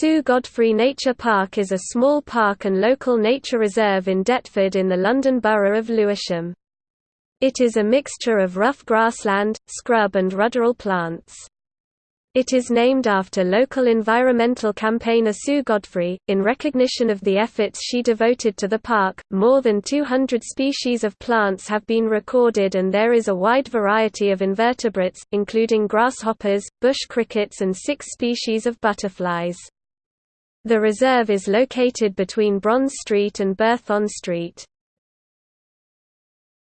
Sue Godfrey Nature Park is a small park and local nature reserve in Deptford in the London Borough of Lewisham. It is a mixture of rough grassland, scrub and ruderal plants. It is named after local environmental campaigner Sue Godfrey, in recognition of the efforts she devoted to the park. More than 200 species of plants have been recorded, and there is a wide variety of invertebrates, including grasshoppers, bush crickets, and six species of butterflies. The reserve is located between Bronze Street and Berthon Street.